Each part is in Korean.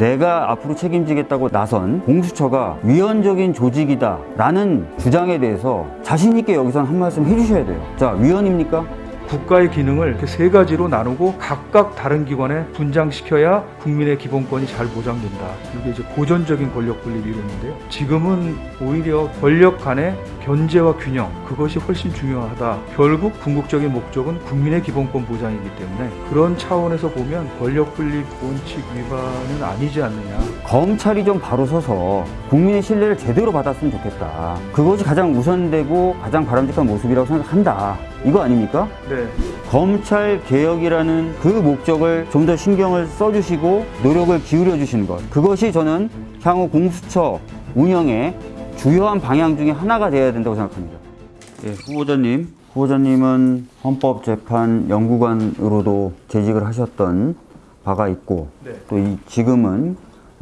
내가 앞으로 책임지겠다고 나선 공수처가 위헌적인 조직이다 라는 주장에 대해서 자신 있게 여기선 한 말씀 해주셔야 돼요. 자, 위헌입니까? 국가의 기능을 이렇게 세 가지로 나누고 각각 다른 기관에 분장시켜야 국민의 기본권이 잘 보장된다. 이게 이제 고전적인 권력 분립 이론인데요. 지금은 오히려 권력 간의 견제와 균형 그것이 훨씬 중요하다. 결국 궁극적인 목적은 국민의 기본권 보장이기 때문에 그런 차원에서 보면 권력 분립 원칙 위반은 아니지 않느냐. 검찰이 좀 바로 서서 국민의 신뢰를 제대로 받았으면 좋겠다. 그것이 가장 우선되고 가장 바람직한 모습이라고 생각한다. 이거 아닙니까? 네. 검찰 개혁이라는 그 목적을 좀 더 신경을 써주시고 노력을 기울여 주시는 것. 그것이 저는 향후 공수처 운영의 주요한 방향 중에 하나가 되어야 된다고 생각합니다. 예, 후보자님. 후보자님은 헌법재판 연구관으로도 재직을 하셨던 바가 있고 네. 또 이 지금은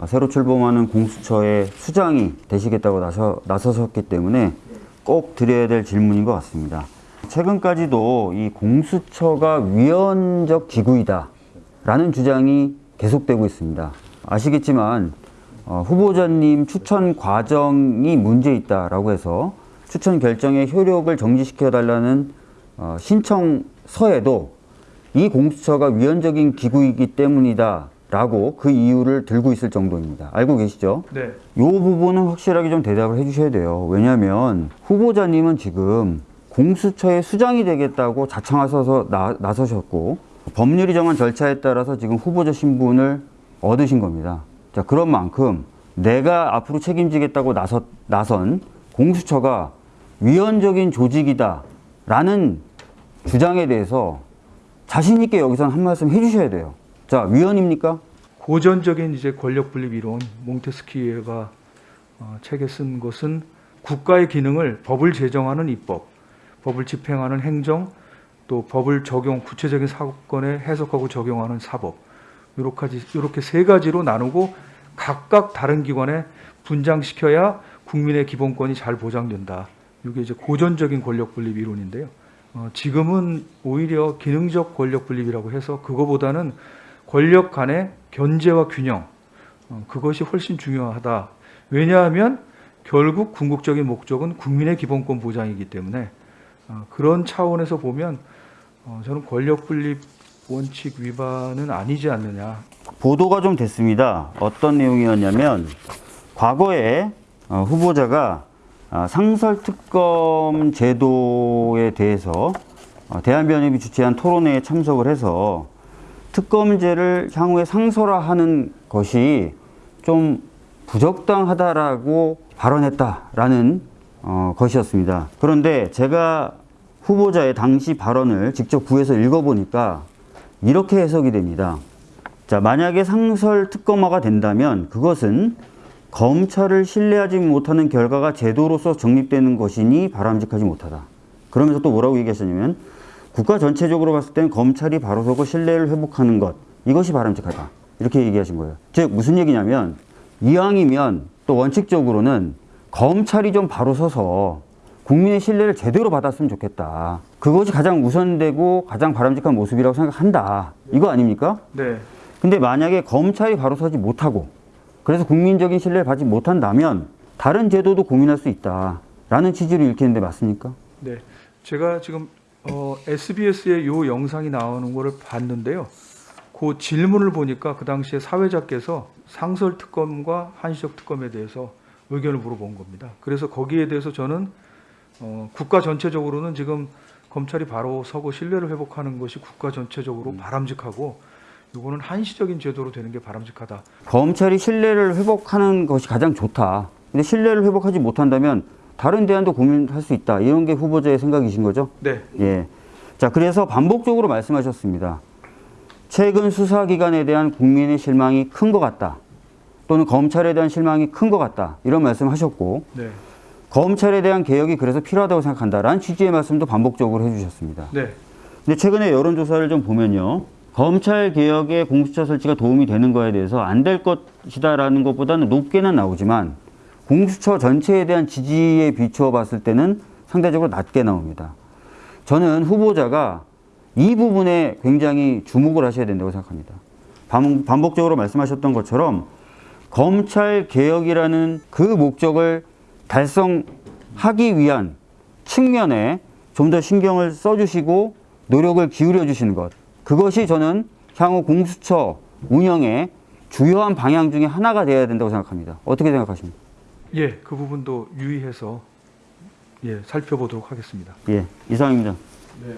새로 출범하는 공수처의 수장이 되시겠다고 나서, 나서셨기 때문에 꼭 드려야 될 질문인 것 같습니다. 최근까지도 이 공수처가 위헌적 기구이다 라는 주장이 계속되고 있습니다. 아시겠지만 어, 후보자님 추천 과정이 문제 있다라고 해서 추천 결정의 효력을 정지시켜 달라는 어, 신청서에도 이 공수처가 위헌적인 기구이기 때문이다 라고 그 이유를 들고 있을 정도입니다. 알고 계시죠? 네. 이 부분은 확실하게 좀 대답을 해주셔야 돼요. 왜냐하면 후보자님은 지금 공수처의 수장이 되겠다고 자청하셔서 나, 나서셨고 법률이 정한 절차에 따라서 지금 후보자 신분을 얻으신 겁니다. 자 그런 만큼 내가 앞으로 책임지겠다고 나서, 나선 공수처가 위헌적인 조직이다 라는 주장에 대해서 자신 있게 여기서는 한 말씀 해주셔야 돼요. 자 위헌입니까? 고전적인 이제 권력 분립 이론 몽테스키에가 어, 책에 쓴 것은 국가의 기능을 법을 제정하는 입법, 법을 집행하는 행정, 또 법을 적용 구체적인 사건에 해석하고 적용하는 사법 이렇게 세 가지로 나누고 각각 다른 기관에 분장시켜야 국민의 기본권이 잘 보장된다. 이게 이제 고전적인 권력 분립 이론인데요. 어, 지금은 오히려 기능적 권력 분립이라고 해서 그거보다는 권력 간의 견제와 균형 어, 그것이 훨씬 중요하다. 왜냐하면 결국 궁극적인 목적은 국민의 기본권 보장이기 때문에 어, 그런 차원에서 보면 어, 저는 권력 분립 원칙 위반은 아니지 않느냐. 보도가 좀 됐습니다. 어떤 내용이었냐면 과거에 어, 후보자가 아, 상설특검 제도에 대해서 어, 대한변협이 주최한 토론회에 참석을 해서 특검제를 향후에 상설화하는 것이 좀 부적당하다라고 발언했다라는 어, 것이었습니다. 그런데 제가 후보자의 당시 발언을 직접 구해서 읽어보니까 이렇게 해석이 됩니다. 자, 만약에 상설 특검화가 된다면 그것은 검찰을 신뢰하지 못하는 결과가 제도로서 정립되는 것이니 바람직하지 못하다. 그러면서 또 뭐라고 얘기하셨냐면 국가 전체적으로 봤을 땐 검찰이 바로 서고 신뢰를 회복하는 것 이것이 바람직하다. 이렇게 얘기하신 거예요. 즉 무슨 얘기냐면 이왕이면 또 원칙적으로는 검찰이 좀 바로 서서 국민의 신뢰를 제대로 받았으면 좋겠다. 그것이 가장 우선되고 가장 바람직한 모습이라고 생각한다. 이거 아닙니까? 네. 근데 만약에 검찰이 바로 서지 못하고 그래서 국민적인 신뢰를 받지 못한다면 다른 제도도 고민할 수 있다라는 취지로 읽히는데 맞습니까? 네. 제가 지금 어, SBS에 요 영상이 나오는 거를 봤는데요. 그 질문을 보니까 그 당시에 사회자께서 상설 특검과 한시적 특검에 대해서 의견을 물어본 겁니다. 그래서 거기에 대해서 저는 어, 국가 전체적으로는 지금 검찰이 바로 서고 신뢰를 회복하는 것이 국가 전체적으로 바람직하고 이거는 한시적인 제도로 되는 게 바람직하다. 검찰이 신뢰를 회복하는 것이 가장 좋다. 근데 신뢰를 회복하지 못한다면 다른 대안도 고민할 수 있다. 이런 게 후보자의 생각이신 거죠? 네. 예. 자, 그래서 반복적으로 말씀하셨습니다. 최근 수사기관에 대한 국민의 실망이 큰 것 같다. 또는 검찰에 대한 실망이 큰 것 같다. 이런 말씀 하셨고, 네. 검찰에 대한 개혁이 그래서 필요하다고 생각한다라는 취지의 말씀도 반복적으로 해주셨습니다. 네. 근데 최근에 여론조사를 좀 보면요. 검찰 개혁에 공수처 설치가 도움이 되는 거에 대해서 안 될 것이다라는 것보다는 높게는 나오지만 공수처 전체에 대한 지지에 비추어 봤을 때는 상대적으로 낮게 나옵니다. 저는 후보자가 이 부분에 굉장히 주목을 하셔야 된다고 생각합니다. 반- 반복적으로 말씀하셨던 것처럼 검찰 개혁이라는 그 목적을 달성하기 위한 측면에 좀 더 신경을 써주시고 노력을 기울여 주시는 것. 그것이 저는 향후 공수처 운영의 주요한 방향 중에 하나가 되어야 된다고 생각합니다. 어떻게 생각하십니까? 예, 그 부분도 유의해서 예, 살펴보도록 하겠습니다. 예, 이상입니다. 네.